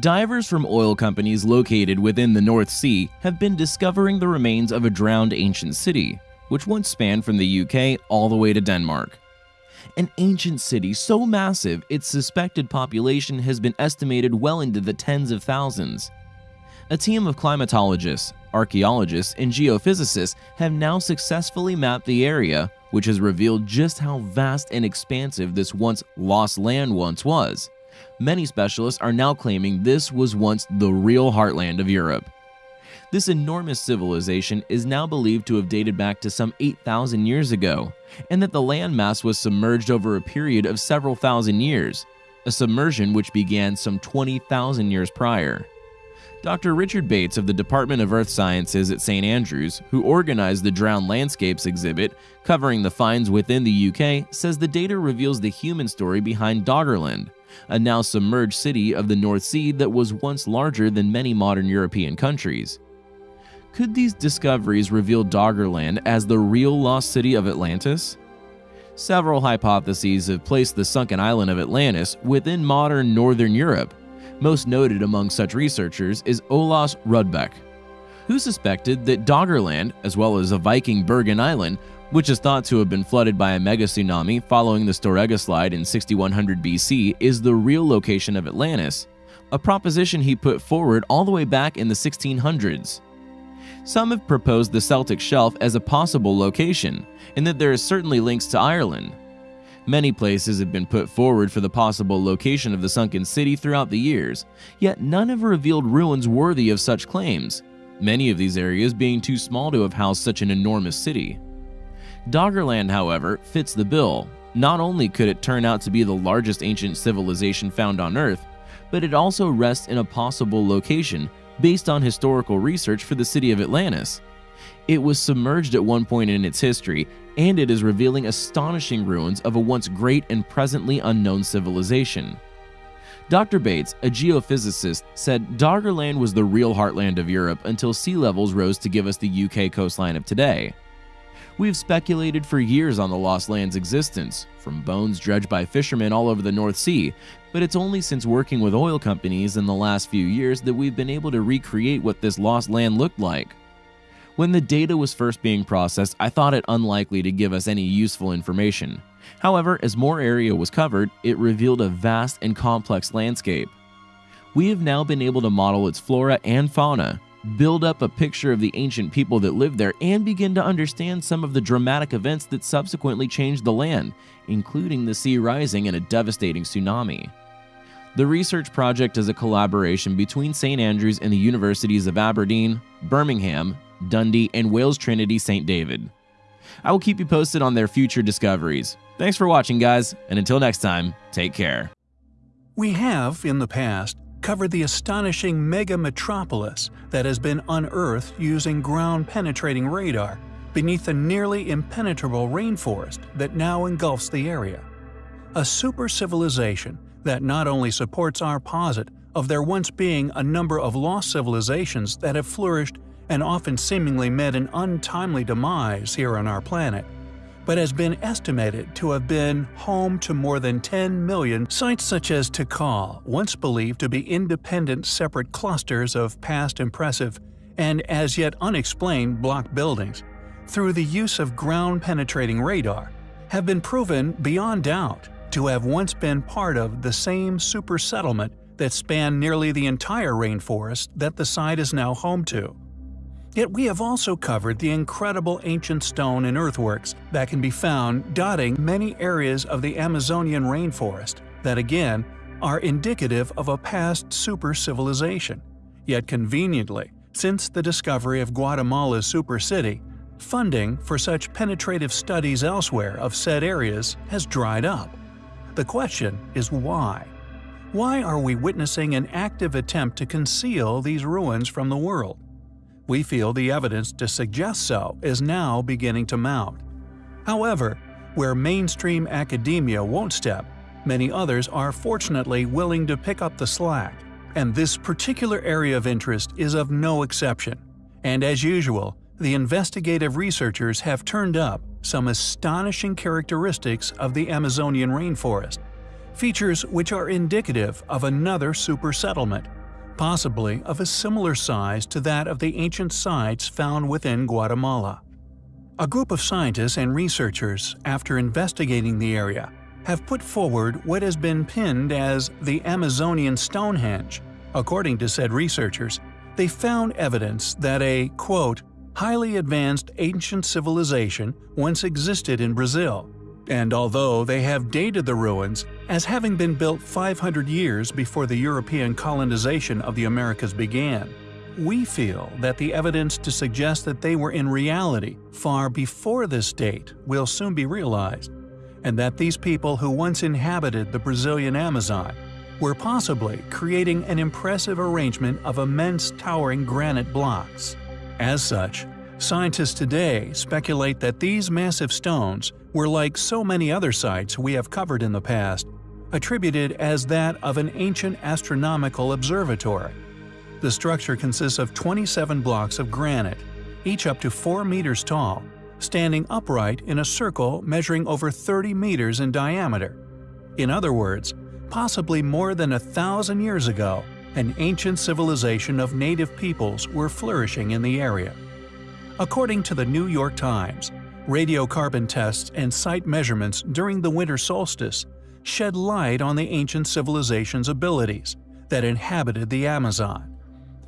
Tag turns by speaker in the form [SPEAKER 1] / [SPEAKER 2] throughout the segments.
[SPEAKER 1] Divers from oil companies located within the North Sea have been discovering the remains of a drowned ancient city, which once spanned from the UK all the way to Denmark. An ancient city so massive its suspected population has been estimated well into the tens of thousands. A team of climatologists, archaeologists, and geophysicists have now successfully mapped the area, which has revealed just how vast and expansive this once lost land once was. Many specialists are now claiming this was once the real heartland of Europe. This enormous civilization is now believed to have dated back to some 8,000 years ago, and that the landmass was submerged over a period of several thousand years, a submersion which began some 20,000 years prior. Dr. Richard Bates of the Department of Earth Sciences at St. Andrews, who organized the Drowned Landscapes exhibit covering the finds within the UK, says the data reveals the human story behind Doggerland, a now submerged city of the North Sea that was once larger than many modern European countries. Could these discoveries reveal Doggerland as the real lost city of Atlantis? Several hypotheses have placed the sunken island of Atlantis within modern northern Europe, most noted among such researchers is Olaus Rudbeck, who suspected that Doggerland, as well as a Viking Bergen island, which is thought to have been flooded by a mega tsunami following the Storegga slide in 6100 BC, is the real location of Atlantis, a proposition he put forward all the way back in the 1600s. Some have proposed the Celtic Shelf as a possible location, and that there are certainly links to Ireland, Many places have been put forward for the possible location of the sunken city throughout the years, yet none have revealed ruins worthy of such claims, many of these areas being too small to have housed such an enormous city. Doggerland, however, fits the bill. Not only could it turn out to be the largest ancient civilization found on Earth, but it also rests in a possible location based on historical research for the city of Atlantis. It was submerged at one point in its history, and it is revealing astonishing ruins of a once great and presently unknown civilization. Dr. Bates, a geophysicist, said Doggerland was the real heartland of Europe until sea levels rose to give us the UK coastline of today. We've speculated for years on the lost land's existence, from bones dredged by fishermen all over the North Sea, but it's only since working with oil companies in the last few years that we've been able to recreate what this lost land looked like. When the data was first being processed, I thought it unlikely to give us any useful information. However, as more area was covered, it revealed a vast and complex landscape. We have now been able to model its flora and fauna, build up a picture of the ancient people that lived there, and begin to understand some of the dramatic events that subsequently changed the land, including the sea rising and a devastating tsunami. The research project is a collaboration between St. Andrews and the universities of Aberdeen, Birmingham, Dundee, and Wales Trinity St. David. I will keep you posted on their future discoveries. Thanks for watching, guys, and until next time, take care.
[SPEAKER 2] We have, in the past, covered the astonishing mega metropolis that has been unearthed using ground-penetrating radar beneath the nearly impenetrable rainforest that now engulfs the area. A super civilization that not only supports our posit of there once being a number of lost civilizations that have flourished and often seemingly met an untimely demise here on our planet, but has been estimated to have been home to more than 10 million sites such as Tikal, once believed to be independent separate clusters of past impressive and as yet unexplained block buildings, through the use of ground-penetrating radar, have been proven beyond doubt to have once been part of the same super settlement that spanned nearly the entire rainforest that the site is now home to. Yet we have also covered the incredible ancient stone and earthworks that can be found dotting many areas of the Amazonian rainforest that again are indicative of a past super civilization. Yet conveniently, since the discovery of Guatemala's super city, funding for such penetrative studies elsewhere of said areas has dried up. The question is why? Why are we witnessing an active attempt to conceal these ruins from the world? We feel the evidence to suggest so is now beginning to mount. However, where mainstream academia won't step, many others are fortunately willing to pick up the slack, and this particular area of interest is of no exception. And as usual, the investigative researchers have turned up some astonishing characteristics of the Amazonian rainforest, features which are indicative of another super settlement possibly of a similar size to that of the ancient sites found within Guatemala. A group of scientists and researchers, after investigating the area, have put forward what has been pinned as the Amazonian Stonehenge. According to said researchers, they found evidence that a, quote, highly advanced ancient civilization once existed in Brazil, and although they have dated the ruins as having been built 500 years before the European colonization of the Americas began, we feel that the evidence to suggest that they were in reality far before this date will soon be realized, and that these people who once inhabited the Brazilian Amazon were possibly creating an impressive arrangement of immense towering granite blocks. As such, scientists today speculate that these massive stones were like so many other sites we have covered in the past, attributed as that of an ancient astronomical observatory. The structure consists of 27 blocks of granite, each up to 4 meters tall, standing upright in a circle measuring over 30 meters in diameter. In other words, possibly more than a thousand years ago, an ancient civilization of native peoples were flourishing in the area. According to the New York Times, radiocarbon tests and site measurements during the winter solstice shed light on the ancient civilization's abilities that inhabited the Amazon.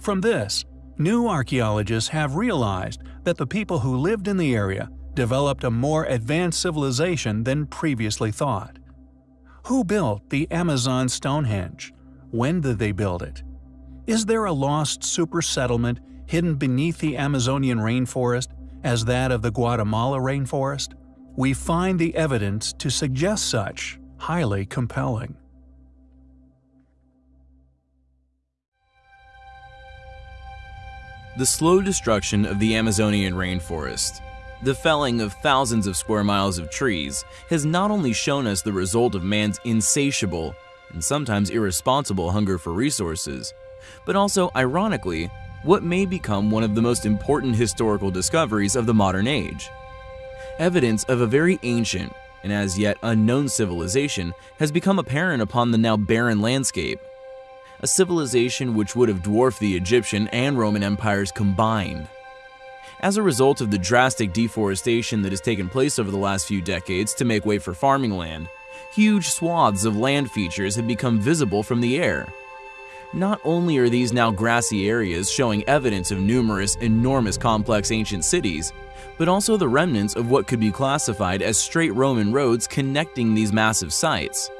[SPEAKER 2] From this, new archaeologists have realized that the people who lived in the area developed a more advanced civilization than previously thought. Who built the Amazon Stonehenge? When did they build it? Is there a lost super settlement hidden beneath the Amazonian rainforest as that of the Guatemala rainforest? We find the evidence to suggest such highly compelling.
[SPEAKER 1] The slow destruction of the Amazonian rainforest the felling of thousands of square miles of trees has not only shown us the result of man's insatiable and sometimes irresponsible hunger for resources, but also, ironically, what may become one of the most important historical discoveries of the modern age. Evidence of a very ancient and as yet unknown civilization has become apparent upon the now barren landscape. A civilization which would have dwarfed the Egyptian and Roman empires combined. As a result of the drastic deforestation that has taken place over the last few decades to make way for farming land, huge swaths of land features have become visible from the air. Not only are these now grassy areas showing evidence of numerous, enormous complex ancient cities, but also the remnants of what could be classified as straight Roman roads connecting these massive sites.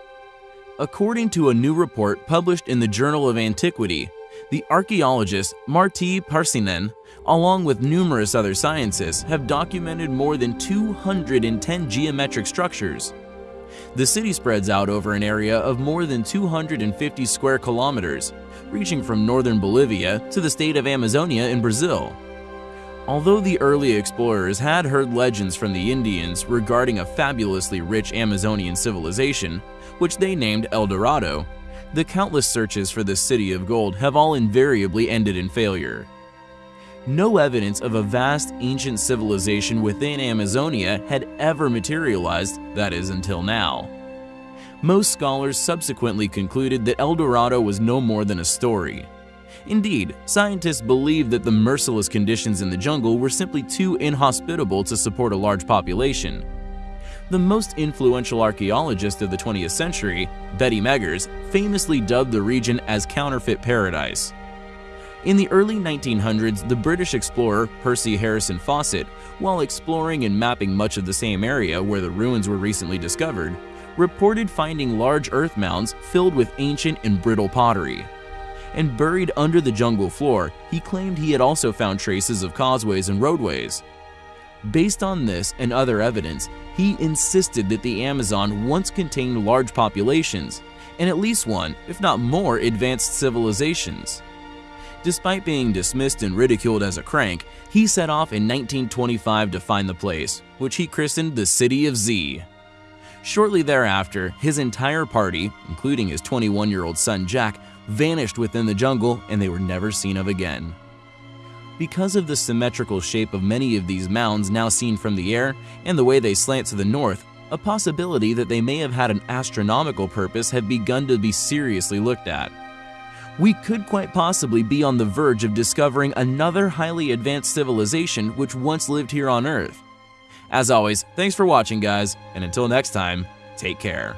[SPEAKER 1] According to a new report published in the Journal of Antiquity, the archaeologist Martti Parsinen, along with numerous other scientists, have documented more than 210 geometric structures. The city spreads out over an area of more than 250 square kilometers, reaching from northern Bolivia to the state of Amazonia in Brazil. Although the early explorers had heard legends from the Indians regarding a fabulously rich Amazonian civilization, which they named El Dorado, the countless searches for the city of gold have all invariably ended in failure. No evidence of a vast ancient civilization within Amazonia had ever materialized, that is, until now. Most scholars subsequently concluded that El Dorado was no more than a story. Indeed, scientists believe that the merciless conditions in the jungle were simply too inhospitable to support a large population, the most influential archaeologist of the 20th century, Betty Meggers, famously dubbed the region as counterfeit paradise. In the early 1900s, the British explorer Percy Harrison Fawcett, while exploring and mapping much of the same area where the ruins were recently discovered, reported finding large earth mounds filled with ancient and brittle pottery. And buried under the jungle floor, he claimed he had also found traces of causeways and roadways. Based on this and other evidence, he insisted that the Amazon once contained large populations, and at least one, if not more, advanced civilizations. Despite being dismissed and ridiculed as a crank, he set off in 1925 to find the place, which he christened the City of Z. Shortly thereafter, his entire party, including his 21-year-old son Jack, vanished within the jungle and they were never seen of again. Because of the symmetrical shape of many of these mounds now seen from the air and the way they slant to the north, a possibility that they may have had an astronomical purpose had begun to be seriously looked at. We could quite possibly be on the verge of discovering another highly advanced civilization which once lived here on Earth. As always, thanks for watching, guys, and until next time, take care.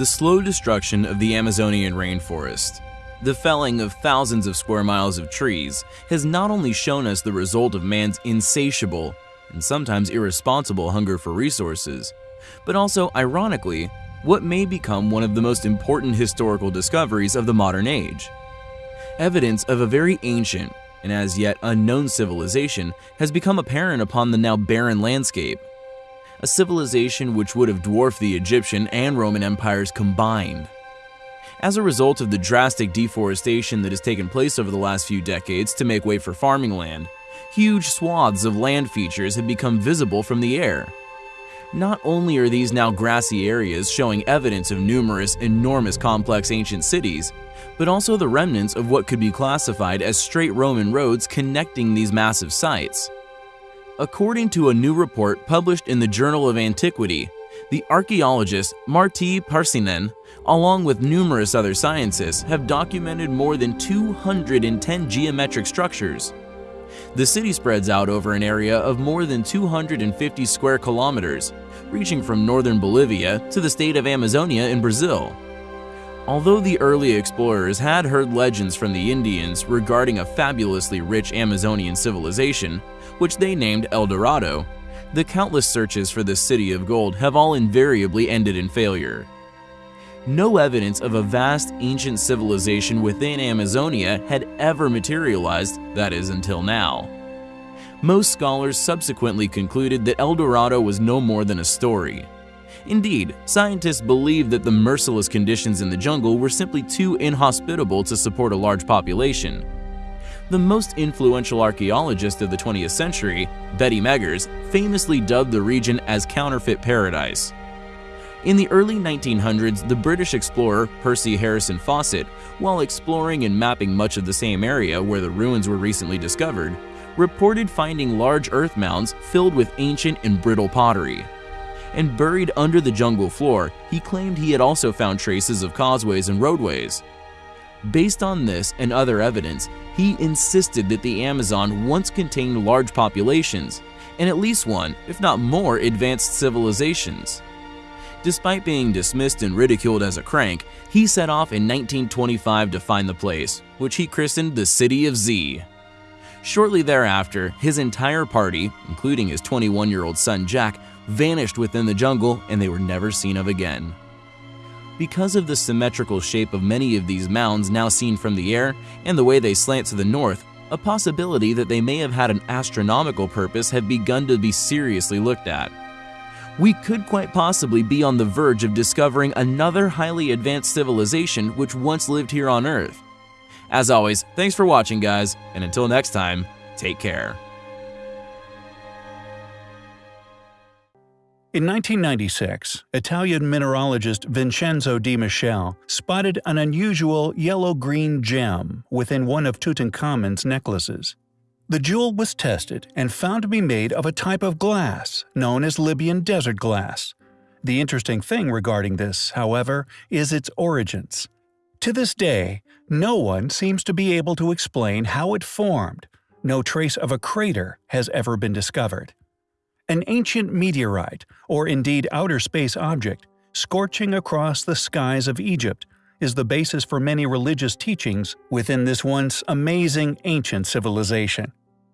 [SPEAKER 1] The slow destruction of the Amazonian rainforest. The felling of thousands of square miles of trees has not only shown us the result of man's insatiable and sometimes irresponsible hunger for resources, but also, ironically, what may become one of the most important historical discoveries of the modern age. Evidence of a very ancient and as yet unknown civilization has become apparent upon the now barren landscape a civilization which would have dwarfed the Egyptian and Roman empires combined. As a result of the drastic deforestation that has taken place over the last few decades to make way for farming land, huge swaths of land features have become visible from the air. Not only are these now grassy areas showing evidence of numerous, enormous complex ancient cities, but also the remnants of what could be classified as straight Roman roads connecting these massive sites. According to a new report published in the Journal of Antiquity, the archaeologist Martti Parsinen, along with numerous other scientists, have documented more than 210 geometric structures. The city spreads out over an area of more than 250 square kilometers, reaching from northern Bolivia to the state of Amazonia in Brazil. Although the early explorers had heard legends from the Indians regarding a fabulously rich Amazonian civilization, which they named El Dorado, The countless searches for this city of gold have all invariably ended in failure. No evidence of a vast ancient civilization within Amazonia had ever materialized, that is, until now. Most scholars subsequently concluded that El Dorado was no more than a story. Indeed, scientists believe that the merciless conditions in the jungle were simply too inhospitable to support a large population. The most influential archaeologist of the 20th century, Betty Meggers, famously dubbed the region as counterfeit paradise. In the early 1900s, the British explorer Percy Harrison Fawcett, while exploring and mapping much of the same area where the ruins were recently discovered, reported finding large earth mounds filled with ancient and brittle pottery. And buried under the jungle floor, he claimed he had also found traces of causeways and roadways. Based on this and other evidence, he insisted that the Amazon once contained large populations, and at least one, if not more, advanced civilizations. Despite being dismissed and ridiculed as a crank, he set off in 1925 to find the place, which he christened the City of Z. Shortly thereafter, his entire party, including his 21-year-old son Jack, vanished within the jungle and they were never seen of again. Because of the symmetrical shape of many of these mounds now seen from the air and the way they slant to the north, a possibility that they may have had an astronomical purpose had begun to be seriously looked at. We could quite possibly be on the verge of discovering another highly advanced civilization which once lived here on Earth. As always, thanks for watching guys, and until next time, take care.
[SPEAKER 2] In 1996, Italian mineralogist Vincenzo Di Michele spotted an unusual yellow-green gem within one of Tutankhamun's necklaces. The jewel was tested and found to be made of a type of glass known as Libyan desert glass. The interesting thing regarding this, however, is its origins. To this day, no one seems to be able to explain how it formed. No trace of a crater has ever been discovered. An ancient meteorite, or indeed outer space object, scorching across the skies of Egypt, is the basis for many religious teachings within this once amazing ancient civilization.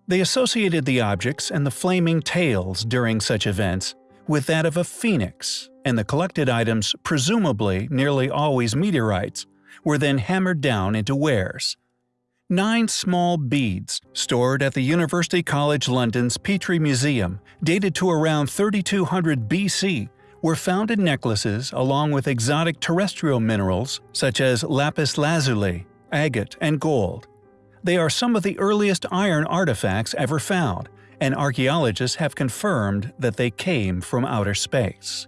[SPEAKER 2] They associated the objects and the flaming tails during such events with that of a phoenix, and the collected items, presumably nearly always meteorites, were then hammered down into wares. Nine small beads, stored at the University College London's Petrie Museum, dated to around 3200 BC, were found in necklaces along with exotic terrestrial minerals such as lapis lazuli, agate, and gold. They are some of the earliest iron artifacts ever found, and archaeologists have confirmed that they came from outer space.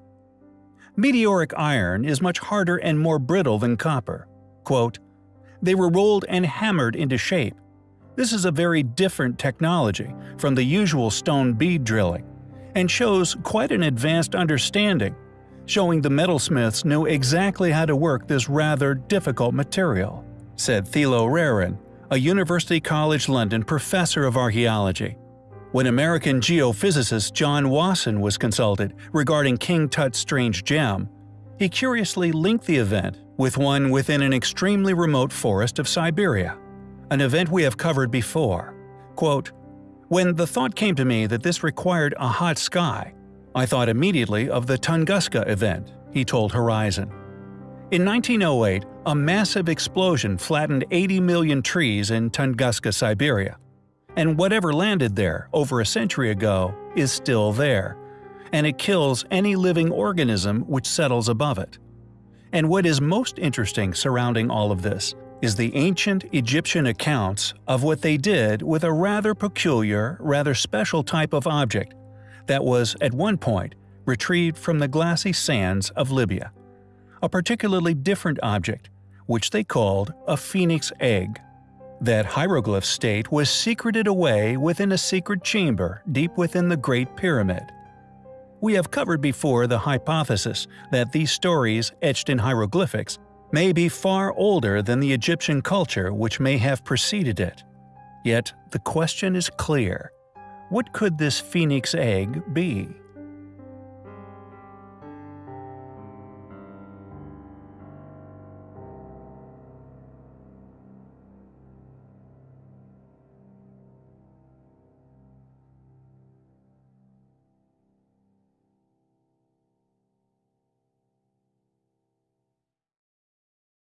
[SPEAKER 2] Meteoric iron is much harder and more brittle than copper. Quote, they were rolled and hammered into shape. This is a very different technology from the usual stone bead drilling, and shows quite an advanced understanding, showing the metalsmiths knew exactly how to work this rather difficult material, said Thilo Rehren, a University College London professor of archaeology. When American geophysicist John Wasson was consulted regarding King Tut's strange gem, he curiously linked the event with one within an extremely remote forest of Siberia, an event we have covered before. Quote, When the thought came to me that this required a hot sky, I thought immediately of the Tunguska event, he told Horizon. In 1908, a massive explosion flattened 80 million trees in Tunguska, Siberia. And whatever landed there over a century ago is still there, and it kills any living organism which settles above it. And what is most interesting surrounding all of this is the ancient Egyptian accounts of what they did with a rather peculiar, rather special type of object that was, at one point, retrieved from the glassy sands of Libya a particularly different object, which they called a phoenix egg. That hieroglyph state was secreted away within a secret chamber deep within the Great Pyramid. We have covered before the hypothesis that these stories etched in hieroglyphics may be far older than the Egyptian culture which may have preceded it. Yet the question is clear. What could this phoenix egg be?